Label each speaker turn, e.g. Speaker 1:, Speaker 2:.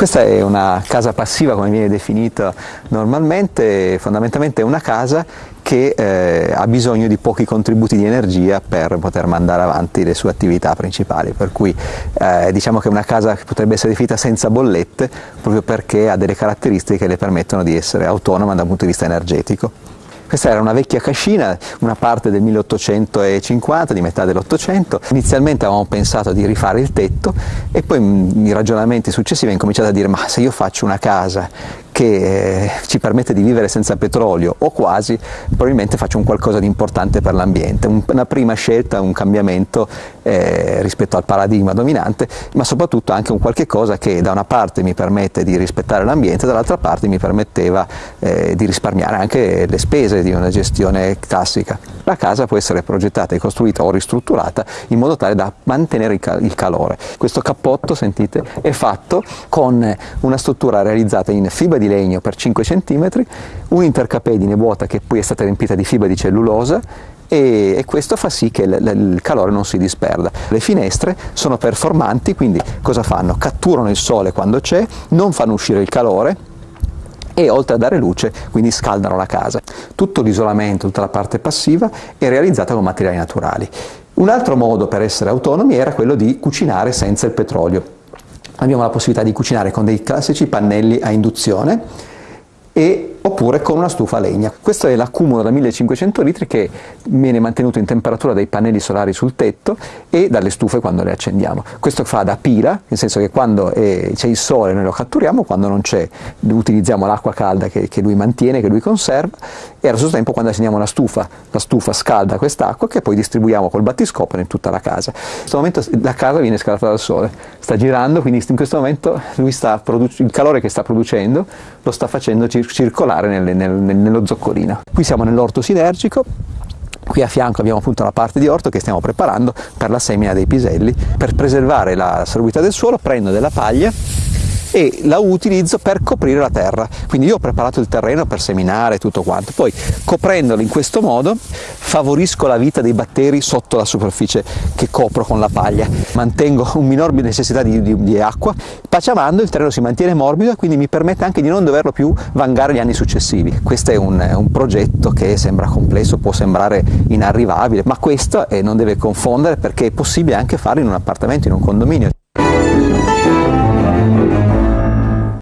Speaker 1: Questa è una casa passiva come viene definita normalmente, fondamentalmente è una casa che eh, ha bisogno di pochi contributi di energia per poter mandare avanti le sue attività principali, per cui eh, diciamo che è una casa che potrebbe essere definita senza bollette proprio perché ha delle caratteristiche che le permettono di essere autonoma dal punto di vista energetico. Questa era una vecchia cascina, una parte del 1850, di metà dell'Ottocento. Inizialmente avevamo pensato di rifare il tetto e poi i ragionamenti successivi ho incominciato a dire ma se io faccio una casa che eh, ci permette di vivere senza petrolio o quasi, probabilmente faccio un qualcosa di importante per l'ambiente, una prima scelta, un cambiamento eh, rispetto al paradigma dominante, ma soprattutto anche un qualche cosa che da una parte mi permette di rispettare l'ambiente, dall'altra parte mi permetteva eh, di risparmiare anche le spese di una gestione classica. La casa può essere progettata e costruita o ristrutturata in modo tale da mantenere il calore. Questo cappotto, sentite, è fatto con una struttura realizzata in fibra di legno per 5 cm, un'intercapedine vuota che poi è stata riempita di fibra di cellulosa e, questo fa sì che il calore non si disperda. Le finestre sono performanti, quindi cosa fanno? Catturano il sole quando c'è, non fanno uscire il calore, e oltre a dare luce quindi scaldano la casa. Tutto l'isolamento, tutta la parte passiva è realizzata con materiali naturali. Un altro modo per essere autonomi era quello di cucinare senza il petrolio abbiamo la possibilità di cucinare con dei classici pannelli a induzione e oppure con una stufa a legna. Questo è l'accumulo da 1500 litri che viene mantenuto in temperatura dai pannelli solari sul tetto e dalle stufe quando le accendiamo. Questo fa da pila, nel senso che quando c'è il sole noi lo catturiamo, quando non c'è utilizziamo l'acqua calda che, che, lui mantiene, che lui conserva e allo stesso tempo quando accendiamo la stufa, la stufa scalda quest'acqua che poi distribuiamo col battiscopero in tutta la casa. In questo momento la casa viene scaldata dal sole, sta girando, quindi in questo momento il calore che sta producendo lo sta facendo circolare particolare nel, nel, nello zoccolino. Qui siamo nell'orto sinergico, Qui a fianco abbiamo appunto una parte di orto che stiamo preparando per la semina dei piselli. Per preservare la salubrità del suolo prendo della paglia e la utilizzo per coprire la terra. Quindi io ho preparato il terreno per seminare tutto quanto, poi coprendolo in questo modo favorisco la vita dei batteri sotto la superficie che copro con la paglia, mantengo un minor necessità di, di, di acqua, paciamando il terreno si mantiene morbido e quindi mi permette anche di non doverlo più vangare gli anni successivi. Questo è un, un progetto che sembra complesso, può sembrare inarrivabile, ma questo eh, non deve confondere perché è possibile anche farlo in un appartamento, in un condominio.